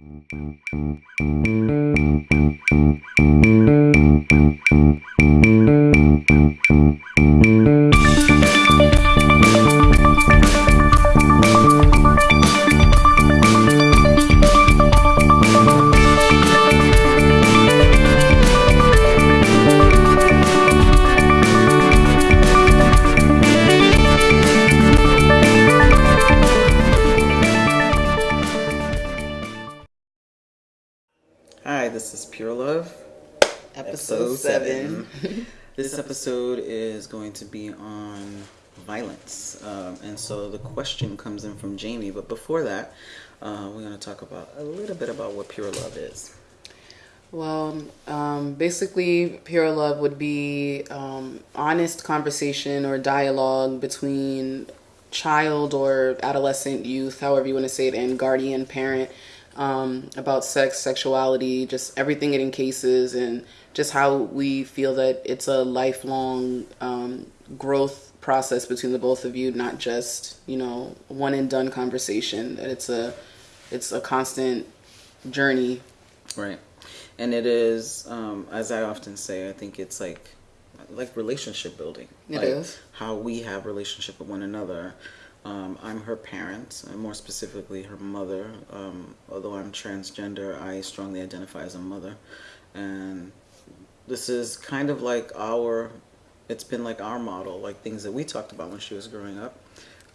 Thank you. Going to be on violence. Um, and so the question comes in from Jamie, but before that, uh, we're going to talk about a little bit about what pure love is. Well, um, basically, pure love would be um, honest conversation or dialogue between child or adolescent youth, however you want to say it, and guardian parent um, about sex, sexuality, just everything it encases, and just how we feel that it's a lifelong um, growth process between the both of you, not just you know one and done conversation. That it's a it's a constant journey. Right. And it is, um, as I often say, I think it's like like relationship building. It like is. how we have relationship with one another. Um, I'm her parent, and more specifically her mother. Um, although I'm transgender, I strongly identify as a mother, and this is kind of like our. It's been like our model, like things that we talked about when she was growing up.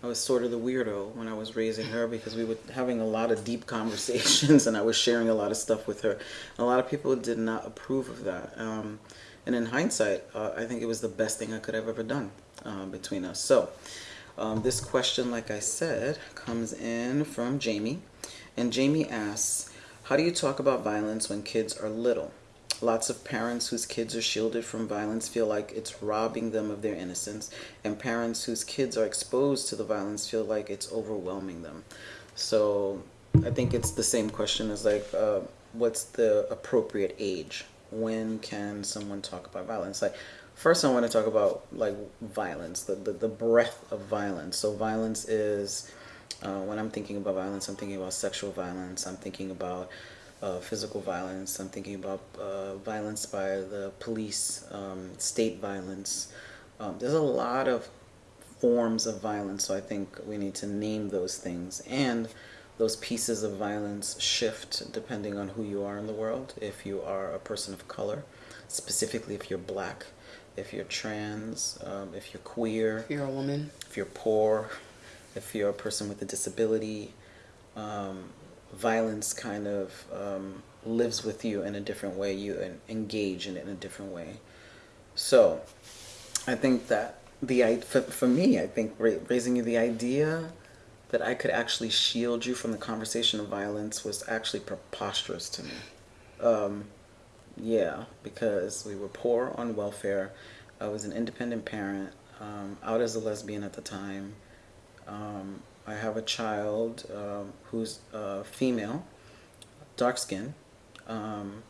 I was sort of the weirdo when I was raising her because we were having a lot of deep conversations and I was sharing a lot of stuff with her. A lot of people did not approve of that. Um, and in hindsight, uh, I think it was the best thing I could have ever done uh, between us. So, um, this question, like I said, comes in from Jamie. And Jamie asks, How do you talk about violence when kids are little? Lots of parents whose kids are shielded from violence feel like it's robbing them of their innocence, and parents whose kids are exposed to the violence feel like it's overwhelming them. So I think it's the same question as like, uh, what's the appropriate age? When can someone talk about violence? Like, first I want to talk about like violence, the, the, the breadth of violence. So violence is, uh, when I'm thinking about violence, I'm thinking about sexual violence, I'm thinking about uh, physical violence. I'm thinking about uh, violence by the police, um, state violence. Um, there's a lot of forms of violence, so I think we need to name those things. And those pieces of violence shift depending on who you are in the world. If you are a person of color, specifically if you're black, if you're trans, um, if you're queer, If you're a woman, if you're poor, if you're a person with a disability, um, violence kind of um, lives with you in a different way. You engage in it in a different way. So, I think that the for, for me, I think raising you the idea that I could actually shield you from the conversation of violence was actually preposterous to me. Um, yeah, because we were poor on welfare. I was an independent parent, um, out as a lesbian at the time. Um, I have a child um, who's uh, female, dark skin. Um,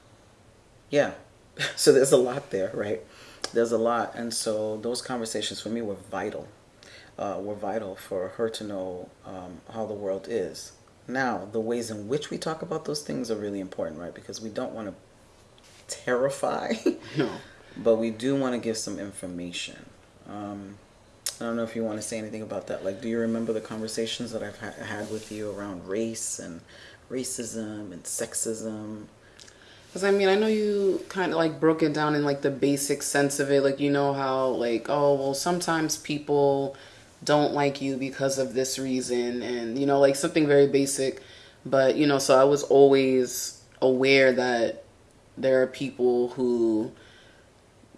yeah, so there's a lot there, right? There's a lot, and so those conversations for me were vital. Uh, were vital for her to know um, how the world is. Now, the ways in which we talk about those things are really important, right? Because we don't want to terrify, no. but we do want to give some information. Um, I don't know if you want to say anything about that. Like, do you remember the conversations that I've ha- had with you around race and racism and sexism? Because I mean, I know you kind of like broke it down in like the basic sense of it. Like, you know how, like, oh, well, sometimes people don't like you because of this reason, and you know, like something very basic. But, you know, so I was always aware that there are people who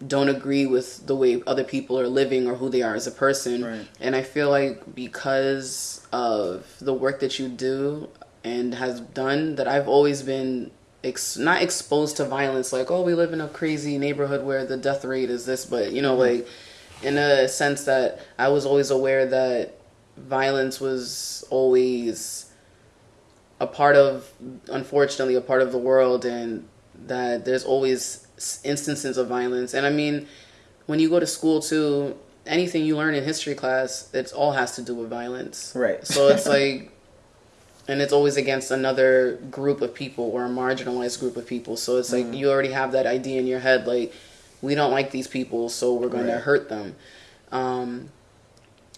don't agree with the way other people are living or who they are as a person. Right. And I feel like because of the work that you do and has done, that I've always been ex- not exposed to violence. Like, oh, we live in a crazy neighborhood where the death rate is this, but you know, mm-hmm. like in a sense that I was always aware that violence was always a part of, unfortunately, a part of the world, and that there's always instances of violence. And I mean, when you go to school too, anything you learn in history class, it all has to do with violence. Right. So it's like and it's always against another group of people or a marginalized group of people. So it's like you already have that idea in your head, like we don't like these people, so we're going to hurt them. Um,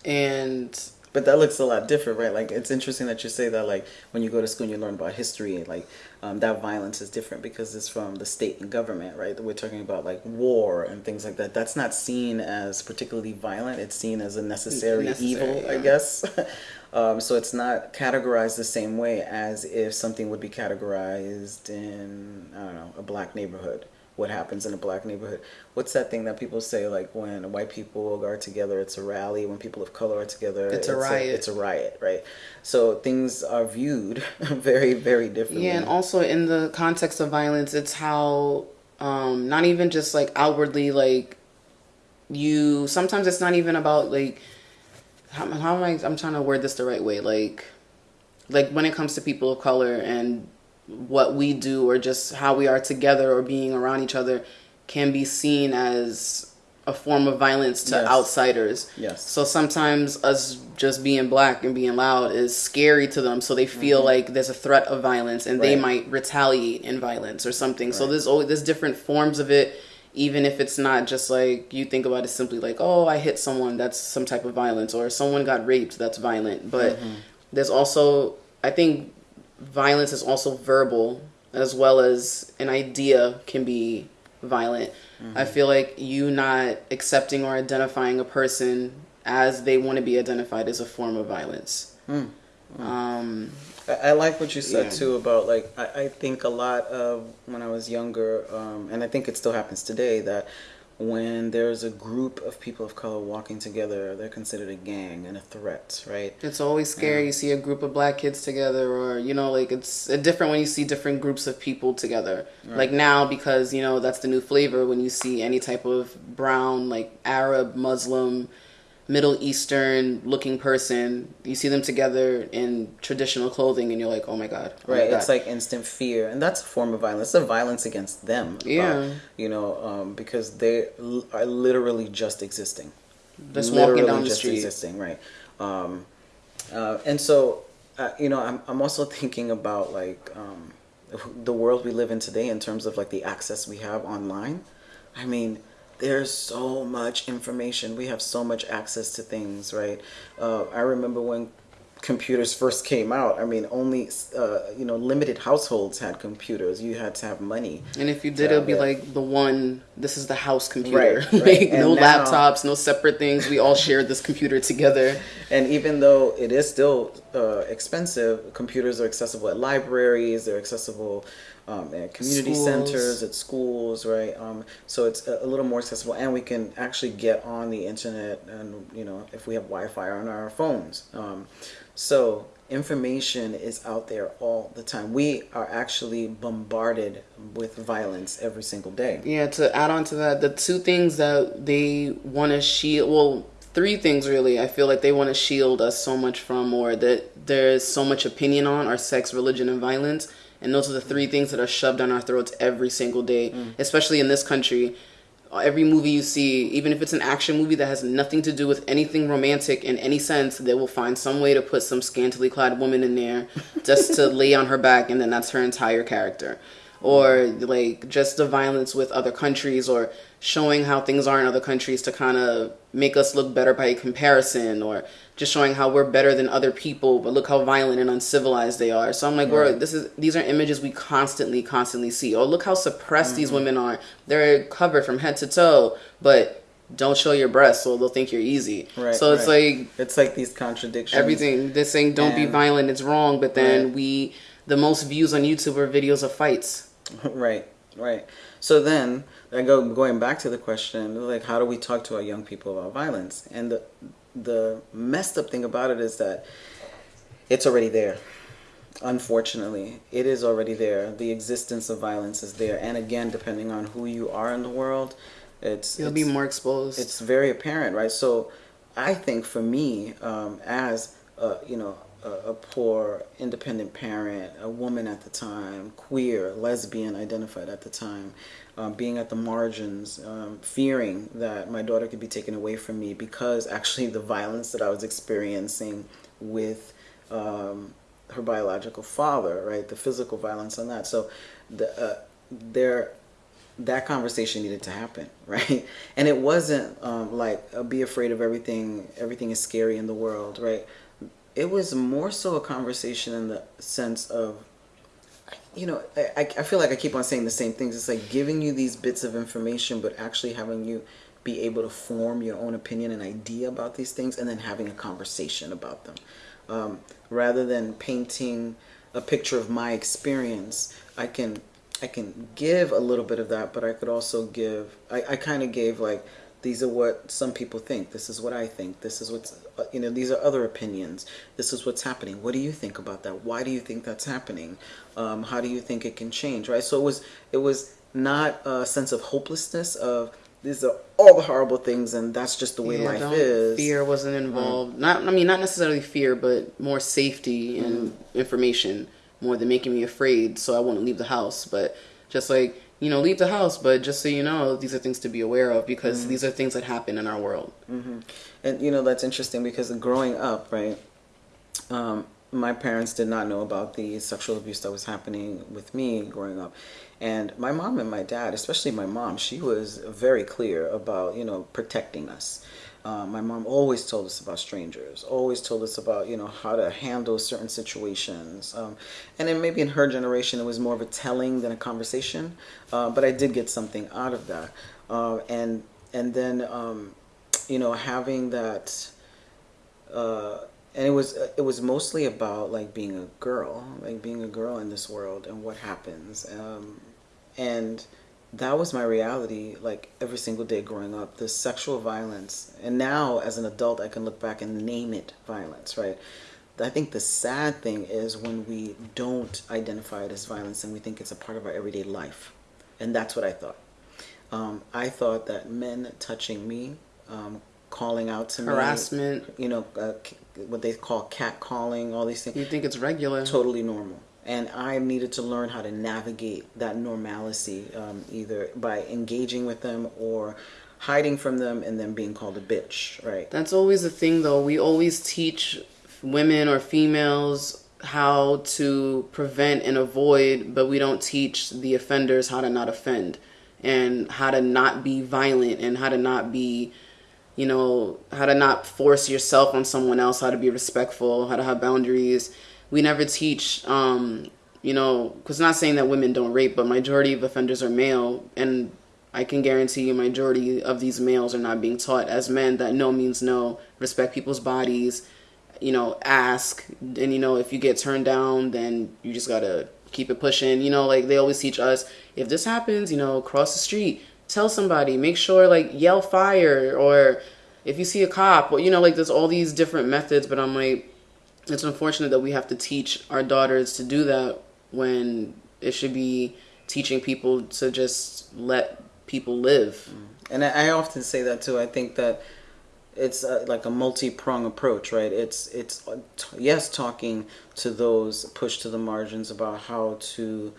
and But that looks a lot different, right? Like it's interesting that you say that. Like when you go to school and you learn about history, like um, that violence is different because it's from the state and government, right? We're talking about like war and things like that. That's not seen as particularly violent. It's seen as a necessary, Necessary, evil, I guess. um, so it's not categorized the same way as if something would be categorized in I don't know a black neighborhood. What happens in a black neighborhood? What's that thing that people say like when white people are together, it's a rally. When people of color are together, It's a riot. it's a riot, right? So things are viewed very, very differently. Yeah, and also in the context of violence, it's how um, not even just like outwardly, like you. Sometimes it's not even about like how, how am I? I'm trying to word this the right way. Like, like when it comes to people of color and what we do, or just how we are together or being around each other, can be seen as a form of violence to Yes. outsiders. Yes. So sometimes us just being black and being loud is scary to them. So they feel like there's a threat of violence and they Mm-hmm. Might retaliate in violence or something. So there's always there's different forms of it. Even if it's not just like you think about it simply like, oh, I hit someone, that's some type of violence, or someone got raped, that's violent. But Mm-hmm. there's also, I think, violence is also verbal as well as an idea can be violent. I feel like you not accepting or identifying a person as they want to be identified is a form of violence. Um, I, I like what you said Yeah. too about like I, I think a lot of when I was younger, um, and I think it still happens today that when there's a group of people of color walking together, they're considered a gang and a threat, right? It's always scary. You see a group of black kids together, or you know, like it's different when you see different groups of people together. Like now, because you know that's the new flavor. When you see any type of brown, like Arab, Muslim, Middle Eastern looking person, you see them together in traditional clothing, and you're like, oh my god, oh my Right, God. it's like instant fear, and that's a form of violence. It's a violence against them. uh, Yeah. you know, um, because they l- are literally just existing. Just walking down the just street. existing, right? Um, uh, and so, uh, you know, I'm I'm also thinking about like um, the world we live in today in terms of like the access we have online. I mean, there's so much information. We have so much access to things, right? Uh, I remember when computers first came out. I mean, only uh, you know limited households had computers. You had to have money. And if you did, it'll be yeah. like the one. This is the house computer. Right, right. like And no now- laptops, no separate things. We all shared this computer together. And even though it is still uh, expensive, computers are accessible at libraries. They're accessible um, at community Schools. centers, at schools, right? Um, so it's a, a little more accessible, and we can actually get on the internet, and you know, if we have Wi-Fi on our phones. Um, so information is out there all the time. We are actually bombarded with violence every single day. Yeah, to add on to that, the two things that they want to shield, well, three things really, I feel like they want to shield us so much from, or that there's so much opinion on, are sex, religion, and violence. And those are the three things that are shoved down our throats every single day, mm. especially in this country. Every movie you see, even if it's an action movie that has nothing to do with anything romantic in any sense, they will find some way to put some scantily clad woman in there just to lay on her back, and then that's her entire character or like just the violence with other countries or showing how things are in other countries to kind of make us look better by comparison or just showing how we're better than other people but look how violent and uncivilized they are so i'm like we're this is these are images we constantly constantly see oh look how suppressed these mm-hmm. women are they're covered from head to toe but don't show your breasts so they'll think you're easy Right. so it's right. like it's like these contradictions. everything they're saying don't be violent it's wrong but then Right. we the most views on youtube are videos of fights right right. So then i go going back to the question like how do we talk to our young people about violence? And the the messed up thing about it is that it's already there unfortunately. It is already there. The existence of violence is there. And again depending on who you are in the world it's You'll be more exposed. it's very apparent, right? So, I think for me, um, as a, you know, a, a poor independent parent, a woman at the time, queer, lesbian identified at the time, um, being at the margins, um, fearing that my daughter could be taken away from me because actually the violence that I was experiencing with um, her biological father, right? The physical violence on that. So the uh, there that conversation needed to happen, right? And it wasn't um, like uh, be afraid of everything. Everything is scary in the world, right? It was more so a conversation in the sense of, you know, I, I feel like I keep on saying the same things. It's like giving you these bits of information, but actually having you be able to form your own opinion and idea about these things, and then having a conversation about them, um, rather than painting a picture of my experience. I can I can give a little bit of that, but I could also give. I, I kind of gave like these are what some people think. This is what I think. This is what's uh, you know. These are other opinions. This is what's happening. What do you think about that? Why do you think that's happening? Um, how do you think it can change? Right. So it was it was not a sense of hopelessness of these are all the horrible things and that's just the way yeah, life is fear wasn't involved mm. not i mean not necessarily fear but more safety and mm. information more than making me afraid so I won't leave the house. But just like, you know, leave the house, but just so you know, these are things to be aware of because mm-hmm. these are things that happen in our world. Mm-hmm. And, you know, that's interesting because growing up, right, um, my parents did not know about the sexual abuse that was happening with me growing up. And my mom and my dad, especially my mom, she was very clear about, you know, protecting us. Uh, my mom always told us about strangers, always told us about, you know, how to handle certain situations. Um, and then maybe in her generation, it was more of a telling than a conversation. Uh, but I did get something out of that. Uh, and, and then, um, you know, having that, uh, and it was, it was mostly about like being a girl, like being a girl in this world and what happens. Um, and, that was my reality like every single day growing up the sexual violence. And now as an adult i can look back and name it violence right? I think the sad thing is when we don't identify it as violence and we think it's a part of our everyday life. And that's what i thought. Um, i thought that men touching me um, calling out to me harassment. you know uh, what they call cat calling all these things you think it's regular. totally normal and I needed to learn how to navigate that normalcy, um, either by engaging with them or hiding from them and then being called a bitch, right? That's always the thing, though. We always teach women or females how to prevent and avoid, but we don't teach the offenders how to not offend and how to not be violent and how to not be you know how to not force yourself on someone else how to be respectful how to have boundaries we never teach um, you know because not saying that women don't rape but majority of offenders are male and i can guarantee you majority of these males are not being taught as men that no means no respect people's bodies you know ask and you know if you get turned down then you just gotta keep it pushing you know like they always teach us if this happens you know cross the street tell somebody make sure like yell fire or if you see a cop well, you know like there's all these different methods but i'm like it's unfortunate that we have to teach our daughters to do that when it should be teaching people to just let people live. Mm. And I often say that too. I think that it's uh, like a multi-prong approach, right? It's it's uh, yes, talking to those pushed to the margins about how to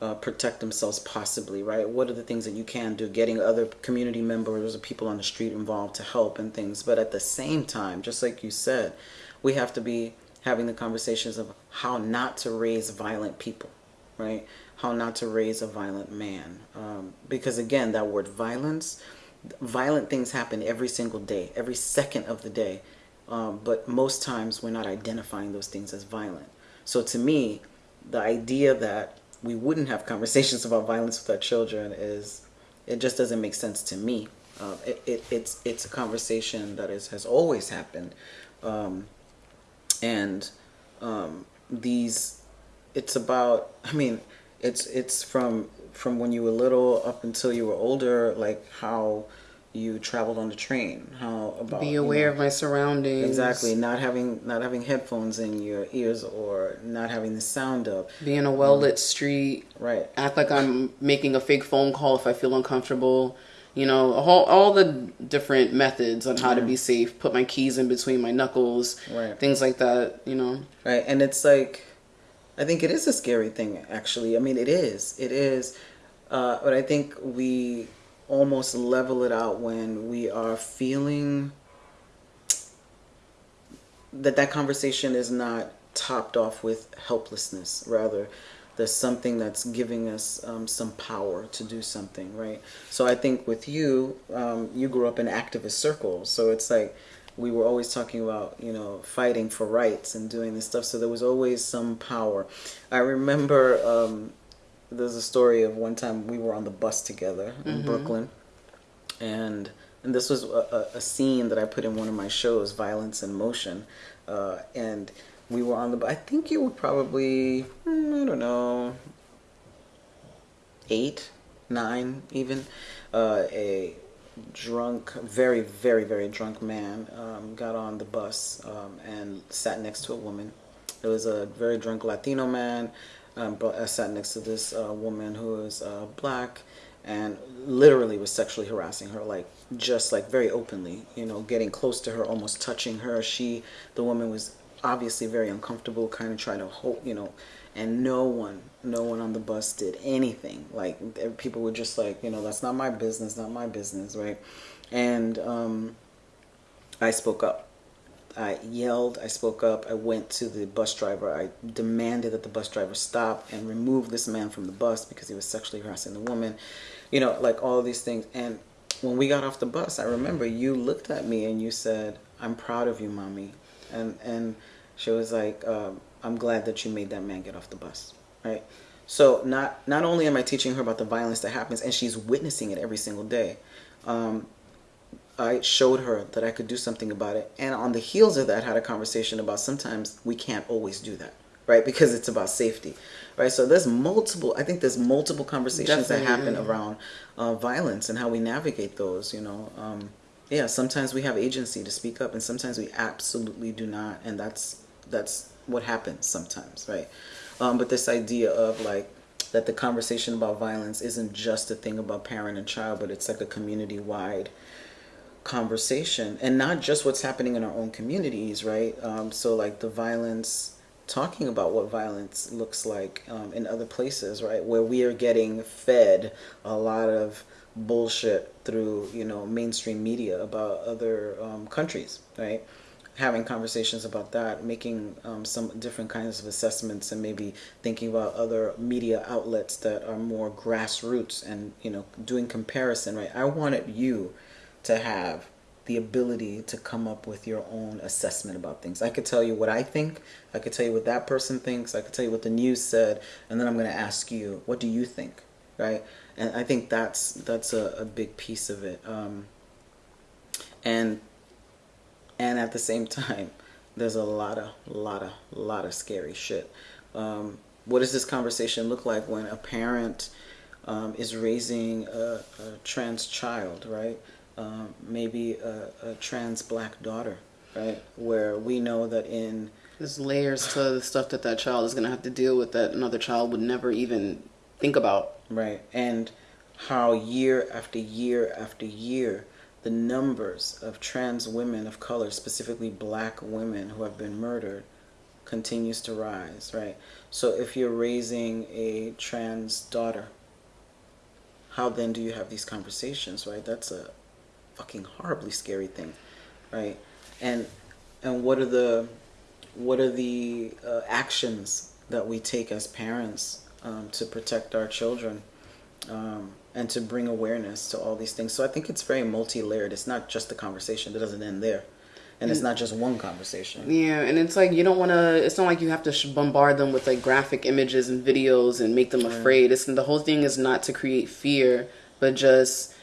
uh, protect themselves possibly right what are the things that you can do getting other community members or people on the street involved to help and things but at the same time just like you said we have to be having the conversations of how not to raise violent people, right? How not to raise a violent man. Um, because again, that word violence, violent things happen every single day, every second of the day. Um, but most times we're not identifying those things as violent. So to me, the idea that we wouldn't have conversations about violence with our children is, it just doesn't make sense to me. Uh, it, it, it's, it's a conversation that is, has always happened. Um, and um, these it's about i mean it's it's from from when you were little up until you were older like how you traveled on the train how about be aware you know, of my surroundings. Exactly not having not having headphones in your ears or not having the sound up being a well lit um, street. right. Act like i'm making a fake phone call if i feel uncomfortable you know, all, all the different methods on how to be safe. Put my keys in between my knuckles, right. things like that. You know, right? And it's like, I think it is a scary thing. Actually, I mean, it is. It is. Uh, but I think we almost level it out when we are feeling that that conversation is not topped off with helplessness. Rather, there's something that's giving us um, some power to do something, right? So I think with you, um, you grew up in activist circles, so it's like we were always talking about you know fighting for rights and doing this stuff. So there was always some power. I remember um, there's a story of one time we were on the bus together in mm-hmm. Brooklyn, and and this was a, a, scene that I put in one of my shows, Violence in Motion, uh, and we were on the. bus. I think you were probably hmm, I don't know eight, nine, even. Uh, a drunk, very, very, very drunk man um, got on the bus um, and sat next to a woman. It was a very drunk Latino man, um, but I sat next to this uh, woman who was uh, black and literally was sexually harassing her like just like very openly you know getting close to her almost touching her she the woman was obviously very uncomfortable kind of trying to hold you know and no one no one on the bus did anything. Like people were just like you know that's not my business not my business right? And um, i spoke up. I yelled i spoke up i went to the bus driver. I demanded that the bus driver stop and remove this man from the bus because he was sexually harassing the woman. You know like all these things. And when we got off the bus i remember you looked at me and you said i'm proud of you mommy and and she was like um, i'm glad that you made that man get off the bus right? So not not only am i teaching her about the violence that happens and she's witnessing it every single day um, i showed her that i could do something about it and on the heels of that had a conversation about sometimes we can't always do that right? Because it's about safety right? So there's multiple i think there's multiple conversations Definitely. that happen around uh, violence and how we navigate those you know um, yeah sometimes we have agency to speak up and sometimes we absolutely do not and that's that's what happens sometimes right? Um, but this idea of like that the conversation about violence isn't just a thing about parent and child but it's like a community wide conversation and not just what's happening in our own communities right? Um, so like the violence talking about what violence looks like um, in other places right? Where we are getting fed a lot of bullshit through you know mainstream media about other um, countries right? Having conversations about that making um, some different kinds of assessments and maybe thinking about other media outlets that are more grassroots and you know doing comparison right? I wanted you to have the ability to come up with your own assessment about things. I could tell you what I think, I could tell you what that person thinks, I could tell you what the news said, and then I'm going to ask you, what do you think? Right? and I think that's that's a, a big piece of it. Um, and and at the same time, there's a lot of lot of lot of scary shit. Um, what does this conversation look like when a parent um, is raising a, a, trans child, right? Um, maybe a, a, trans black daughter, right? Where we know that in there's layers to the stuff that that child is going to have to deal with that another child would never even think about. Right. And how year after year after year, the numbers of trans women of color, specifically black women who have been murdered, continues to rise, right? So if you're raising a trans daughter, how then do you have these conversations, right? That's a fucking horribly scary thing, right? And and what are the what are the uh, actions that we take as parents um, to protect our children um, and to bring awareness to all these things. So I think it's very multi-layered. It's not just the conversation. It doesn't end there. And it's not just one conversation. Yeah, and it's like you don't want to. It's not like you have to bombard them with like graphic images and videos and make them right. afraid. It's the whole thing is not to create fear, but just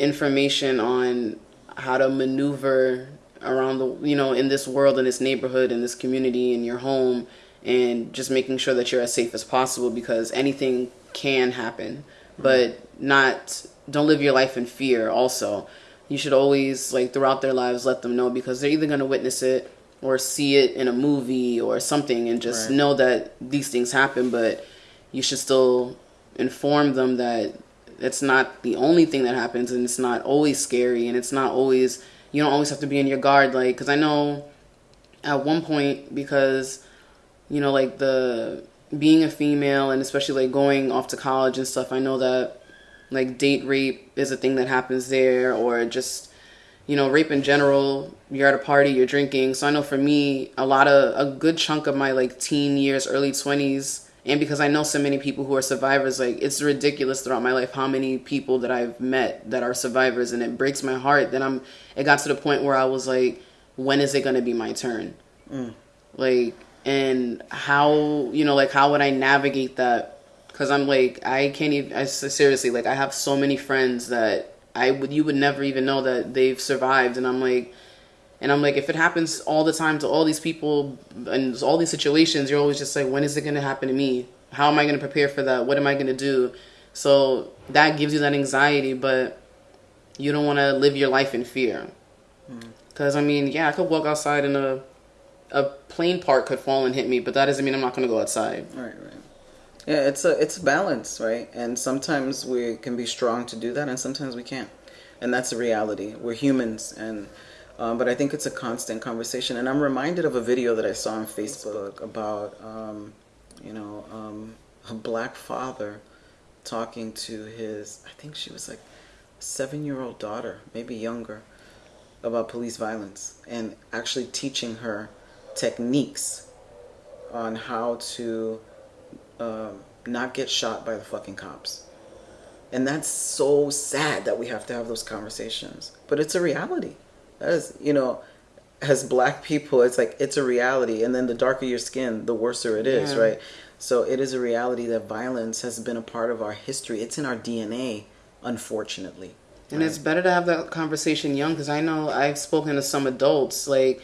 information on how to maneuver around the you know in this world in this neighborhood in this community in your home and just making sure that you're as safe as possible because anything can happen. But not don't live your life in fear also. You should always like throughout their lives let them know because they're either going to witness it or see it in a movie or something and just right. know that these things happen. But you should still inform them that it's not the only thing that happens and it's not always scary and it's not always you don't always have to be in your guard. Like because i know at one point because you know like the being a female and especially like going off to college and stuff, I know that like date rape is a thing that happens there or just you know, rape in general, you're at a party, you're drinking. So I know for me, a lot of a good chunk of my like teen years, early 20s, and because I know so many people who are survivors, like it's ridiculous throughout my life how many people that I've met that are survivors, and it breaks my heart that I'm. It got to the point where I was like, when is it gonna be my turn? Mm. Like, and how you know, like how would I navigate that? Because I'm like, I can't even. I seriously like, I have so many friends that I would you would never even know that they've survived, and I'm like and I'm like, if it happens all the time to all these people and all these situations, you're always just like, when is it going to happen to me? How am I going to prepare for that? What am I going to do? So that gives you that anxiety, but you don't want to live your life in fear. Because, mm. I mean, yeah, I could walk outside in a, a plane part could fall and hit me, but that doesn't mean I'm not going to go outside. Right, right. Yeah, it's a it's a balance, right? And sometimes we can be strong to do that, and sometimes we can't, and that's a reality. We're humans, and um, but I think it's a constant conversation. And I'm reminded of a video that I saw on Facebook about, um, you know, um, a black father talking to his, I think she was like seven year old daughter, maybe younger, about police violence and actually teaching her techniques on how to uh, not get shot by the fucking cops. And that's so sad that we have to have those conversations. But it's a reality as you know as black people it's like it's a reality and then the darker your skin the worser it is yeah. right so it is a reality that violence has been a part of our history it's in our dna unfortunately and right? it's better to have that conversation young because i know i've spoken to some adults like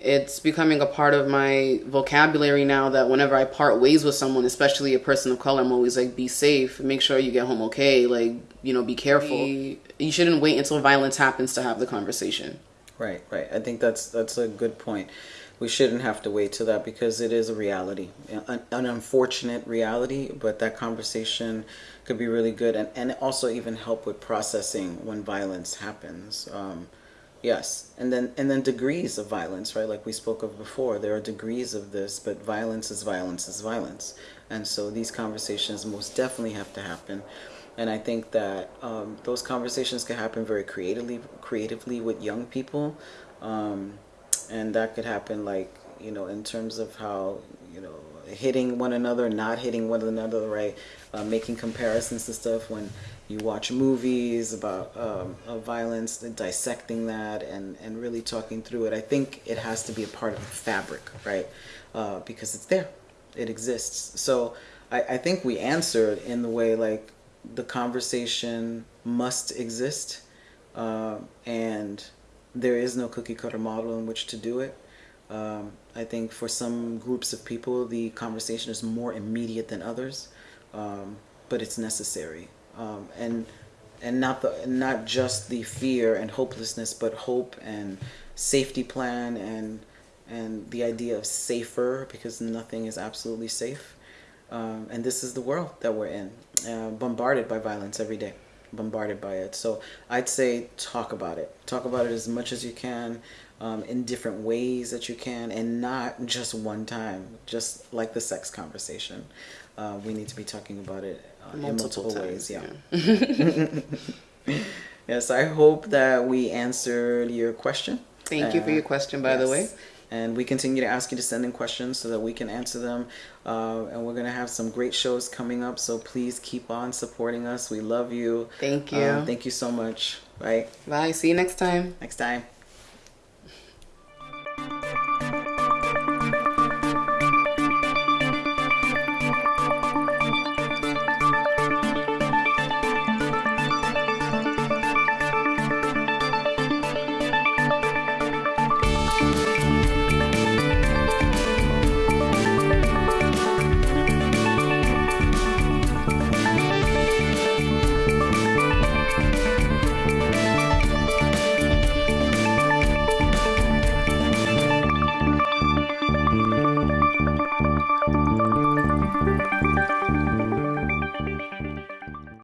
it's becoming a part of my vocabulary now that whenever I part ways with someone, especially a person of color, I'm always like, be safe, make sure you get home okay, like, you know, be careful. You shouldn't wait until violence happens to have the conversation. Right, right. I think that's that's a good point. We shouldn't have to wait till that because it is a reality, an, an unfortunate reality, but that conversation could be really good and, and also even help with processing when violence happens. Um, Yes, and then and then degrees of violence, right? Like we spoke of before, there are degrees of this, but violence is violence is violence, and so these conversations most definitely have to happen. And I think that um, those conversations can happen very creatively, creatively with young people, um, and that could happen like you know in terms of how you know hitting one another, not hitting one another, right? Uh, making comparisons and stuff when you watch movies about um, violence and dissecting that and, and really talking through it. I think it has to be a part of the fabric, right? Uh, because it's there, it exists. So I, I think we answered in the way like the conversation must exist uh, and there is no cookie cutter model in which to do it. Um, I think for some groups of people, the conversation is more immediate than others, um, but it's necessary um, and and not the not just the fear and hopelessness, but hope and safety plan and and the idea of safer because nothing is absolutely safe. Um, and this is the world that we're in, uh, bombarded by violence every day, bombarded by it. So I'd say talk about it. Talk about it as much as you can, um, in different ways that you can, and not just one time. Just like the sex conversation, uh, we need to be talking about it multiple, multiple ways. Yeah. yeah. yes, I hope that we answered your question. Thank uh, you for your question, by yes. the way. And we continue to ask you to send in questions so that we can answer them. Uh, and we're going to have some great shows coming up. So please keep on supporting us. We love you. Thank you. Um, thank you so much. Bye. Bye. See you next time. Next time.